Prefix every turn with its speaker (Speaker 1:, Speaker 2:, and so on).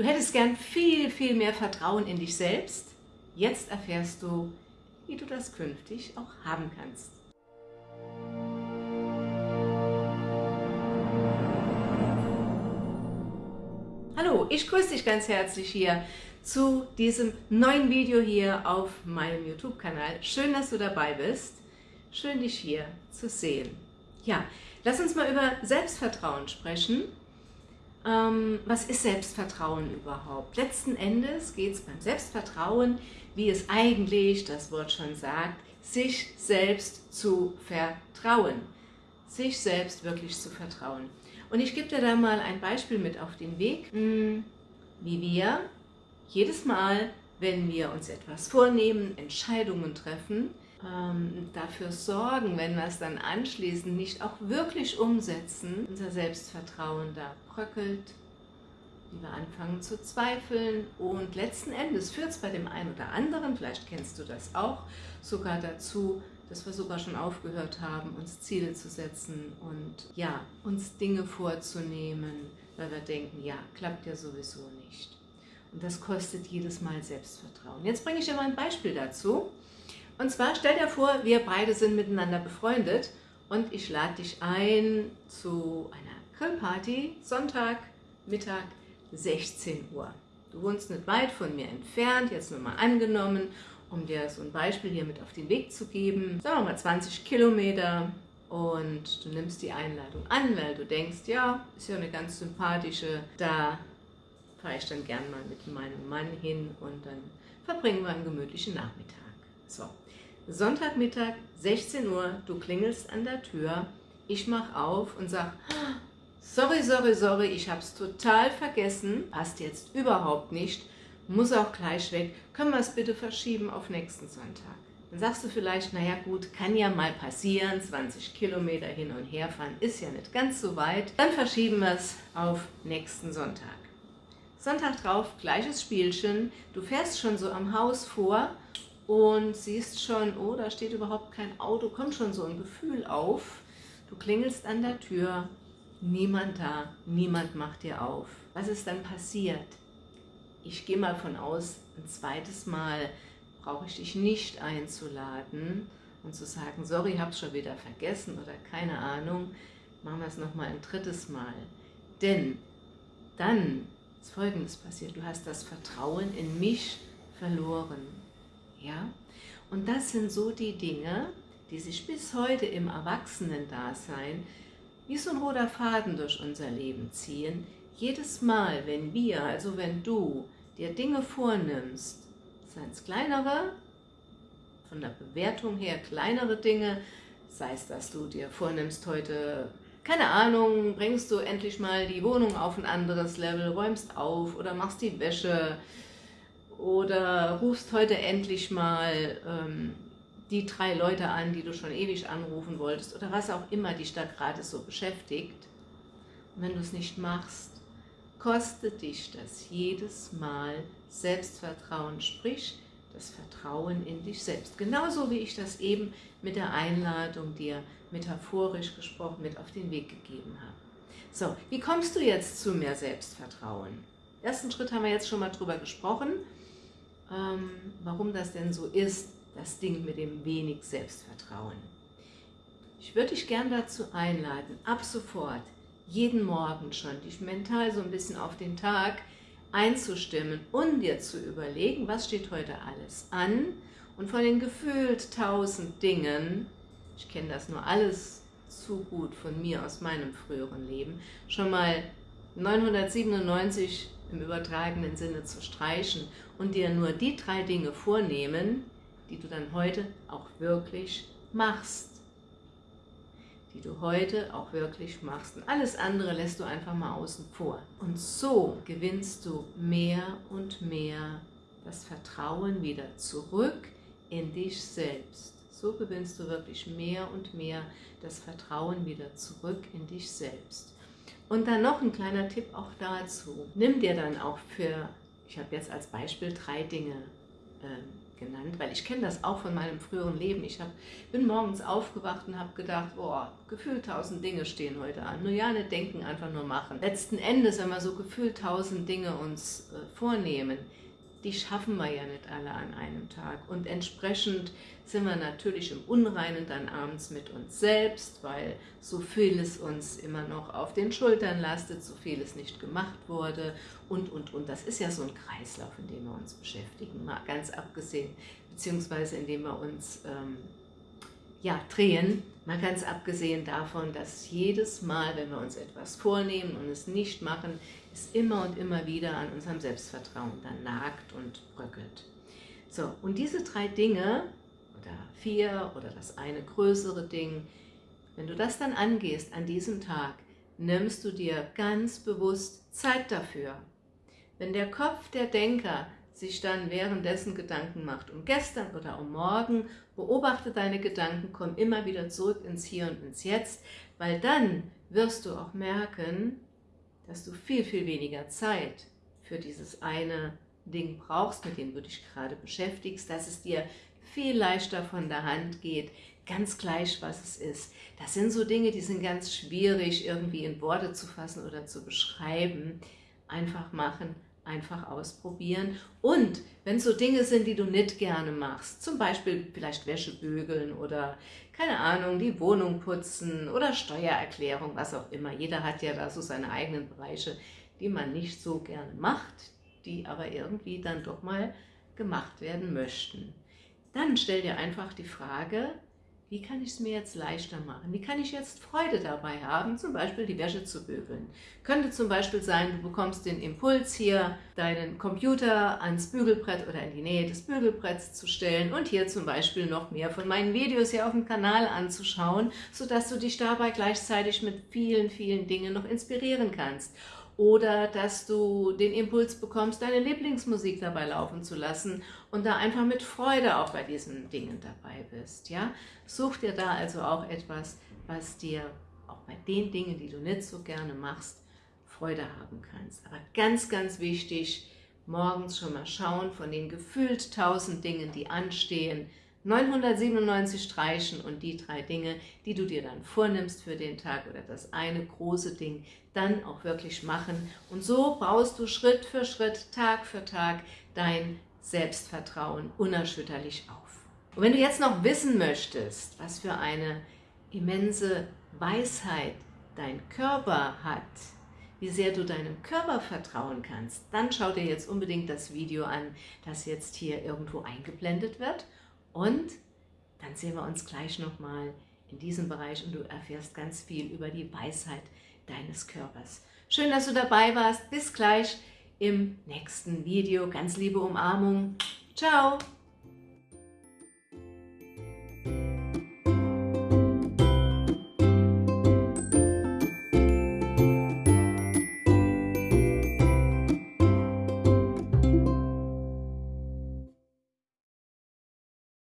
Speaker 1: Du hättest gern viel, viel mehr Vertrauen in dich selbst. Jetzt erfährst du, wie du das künftig auch haben kannst. Hallo, ich grüße dich ganz herzlich hier zu diesem neuen Video hier auf meinem YouTube-Kanal. Schön, dass du dabei bist. Schön, dich hier zu sehen. Ja, lass uns mal über Selbstvertrauen sprechen. Ähm, was ist Selbstvertrauen überhaupt? Letzten Endes geht es beim Selbstvertrauen, wie es eigentlich das Wort schon sagt, sich selbst zu vertrauen. Sich selbst wirklich zu vertrauen. Und ich gebe dir da mal ein Beispiel mit auf den Weg, hm, wie wir jedes Mal, wenn wir uns etwas vornehmen, Entscheidungen treffen, ähm, dafür sorgen, wenn wir es dann anschließend nicht auch wirklich umsetzen, unser Selbstvertrauen da bröckelt, wie wir anfangen zu zweifeln und letzten Endes führt es bei dem einen oder anderen, vielleicht kennst du das auch, sogar dazu, dass wir sogar schon aufgehört haben, uns Ziele zu setzen und ja, uns Dinge vorzunehmen, weil wir denken, ja, klappt ja sowieso nicht. Und das kostet jedes Mal Selbstvertrauen. Jetzt bringe ich dir mal ein Beispiel dazu. Und zwar stell dir vor, wir beide sind miteinander befreundet und ich lade dich ein zu einer Grillparty, Sonntag, Mittag, 16 Uhr. Du wohnst nicht weit von mir entfernt, jetzt nur mal angenommen, um dir so ein Beispiel hier mit auf den Weg zu geben. Sagen wir mal 20 Kilometer und du nimmst die Einladung an, weil du denkst, ja, ist ja eine ganz sympathische, da fahre ich dann gern mal mit meinem Mann hin und dann verbringen wir einen gemütlichen Nachmittag. So, Sonntagmittag, 16 Uhr, du klingelst an der Tür, ich mache auf und sage, sorry, sorry, sorry, ich habe es total vergessen, passt jetzt überhaupt nicht, muss auch gleich weg, können wir es bitte verschieben auf nächsten Sonntag. Dann sagst du vielleicht, naja gut, kann ja mal passieren, 20 Kilometer hin und her fahren ist ja nicht ganz so weit, dann verschieben wir es auf nächsten Sonntag. Sonntag drauf, gleiches Spielchen, du fährst schon so am Haus vor und siehst schon, oh, da steht überhaupt kein Auto, kommt schon so ein Gefühl auf. Du klingelst an der Tür, niemand da, niemand macht dir auf. Was ist dann passiert? Ich gehe mal von aus, ein zweites Mal brauche ich dich nicht einzuladen und zu sagen, sorry, es schon wieder vergessen oder keine Ahnung, machen wir es nochmal ein drittes Mal. Denn dann ist Folgendes passiert, du hast das Vertrauen in mich verloren. Ja? Und das sind so die Dinge, die sich bis heute im Erwachsenen-Dasein wie so ein roter Faden durch unser Leben ziehen. Jedes Mal, wenn wir, also wenn du dir Dinge vornimmst, seien es kleinere, von der Bewertung her kleinere Dinge, sei es, dass du dir vornimmst, heute, keine Ahnung, bringst du endlich mal die Wohnung auf ein anderes Level, räumst auf oder machst die Wäsche, oder rufst heute endlich mal ähm, die drei Leute an, die du schon ewig anrufen wolltest oder was auch immer dich da gerade so beschäftigt. Wenn du es nicht machst, kostet dich das jedes Mal Selbstvertrauen, sprich das Vertrauen in dich selbst. Genauso wie ich das eben mit der Einladung dir metaphorisch gesprochen mit auf den Weg gegeben habe. So, wie kommst du jetzt zu mehr Selbstvertrauen? Ersten Schritt haben wir jetzt schon mal drüber gesprochen ähm, warum das denn so ist, das Ding mit dem wenig Selbstvertrauen. Ich würde dich gern dazu einladen, ab sofort, jeden Morgen schon, dich mental so ein bisschen auf den Tag einzustimmen und dir zu überlegen, was steht heute alles an und von den gefühlt tausend Dingen, ich kenne das nur alles zu gut von mir aus meinem früheren Leben, schon mal 997 im übertragenen Sinne zu streichen und dir nur die drei Dinge vornehmen, die du dann heute auch wirklich machst. Die du heute auch wirklich machst. Und alles andere lässt du einfach mal außen vor. Und so gewinnst du mehr und mehr das Vertrauen wieder zurück in dich selbst. So gewinnst du wirklich mehr und mehr das Vertrauen wieder zurück in dich selbst. Und dann noch ein kleiner Tipp auch dazu. Nimm dir dann auch für, ich habe jetzt als Beispiel drei Dinge äh, genannt, weil ich kenne das auch von meinem früheren Leben. Ich hab, bin morgens aufgewacht und habe gedacht, boah, gefühlt tausend Dinge stehen heute an. Nur ja, nicht denken, einfach nur machen. Letzten Endes, wenn wir so gefühlt tausend Dinge uns äh, vornehmen, die schaffen wir ja nicht alle an einem Tag. Und entsprechend sind wir natürlich im Unreinen dann abends mit uns selbst, weil so vieles uns immer noch auf den Schultern lastet, so vieles nicht gemacht wurde und, und, und. Das ist ja so ein Kreislauf, in dem wir uns beschäftigen, mal ganz abgesehen, beziehungsweise in dem wir uns ähm, ja, drehen, mal ganz abgesehen davon, dass jedes Mal, wenn wir uns etwas vornehmen und es nicht machen, es immer und immer wieder an unserem Selbstvertrauen dann nagt und bröckelt. So, und diese drei Dinge, oder vier, oder das eine größere Ding, wenn du das dann angehst an diesem Tag, nimmst du dir ganz bewusst Zeit dafür. Wenn der Kopf der Denker sich dann währenddessen Gedanken macht um gestern oder um morgen, beobachte deine Gedanken, komm immer wieder zurück ins Hier und ins Jetzt, weil dann wirst du auch merken, dass du viel, viel weniger Zeit für dieses eine Ding brauchst, mit dem du dich gerade beschäftigst, dass es dir viel leichter von der Hand geht, ganz gleich, was es ist. Das sind so Dinge, die sind ganz schwierig irgendwie in Worte zu fassen oder zu beschreiben. Einfach machen, einfach ausprobieren. Und wenn es so Dinge sind, die du nicht gerne machst, zum Beispiel vielleicht Wäsche bügeln oder, keine Ahnung, die Wohnung putzen oder Steuererklärung, was auch immer. Jeder hat ja da so seine eigenen Bereiche, die man nicht so gerne macht, die aber irgendwie dann doch mal gemacht werden möchten. Dann stell dir einfach die Frage, wie kann ich es mir jetzt leichter machen? Wie kann ich jetzt Freude dabei haben, zum Beispiel die Wäsche zu bügeln? Könnte zum Beispiel sein, du bekommst den Impuls hier, deinen Computer ans Bügelbrett oder in die Nähe des Bügelbretts zu stellen und hier zum Beispiel noch mehr von meinen Videos hier auf dem Kanal anzuschauen, sodass du dich dabei gleichzeitig mit vielen, vielen Dingen noch inspirieren kannst oder dass du den Impuls bekommst, deine Lieblingsmusik dabei laufen zu lassen und da einfach mit Freude auch bei diesen Dingen dabei bist. Ja? Such dir da also auch etwas, was dir auch bei den Dingen, die du nicht so gerne machst, Freude haben kannst. Aber ganz, ganz wichtig, morgens schon mal schauen von den gefühlt tausend Dingen, die anstehen, 997 streichen und die drei Dinge, die du dir dann vornimmst für den Tag oder das eine große Ding, dann auch wirklich machen. Und so baust du Schritt für Schritt, Tag für Tag dein Selbstvertrauen unerschütterlich auf. Und wenn du jetzt noch wissen möchtest, was für eine immense Weisheit dein Körper hat, wie sehr du deinem Körper vertrauen kannst, dann schau dir jetzt unbedingt das Video an, das jetzt hier irgendwo eingeblendet wird und dann sehen wir uns gleich nochmal in diesem Bereich und du erfährst ganz viel über die Weisheit deines Körpers. Schön, dass du dabei warst. Bis gleich im nächsten Video. Ganz liebe Umarmung. Ciao!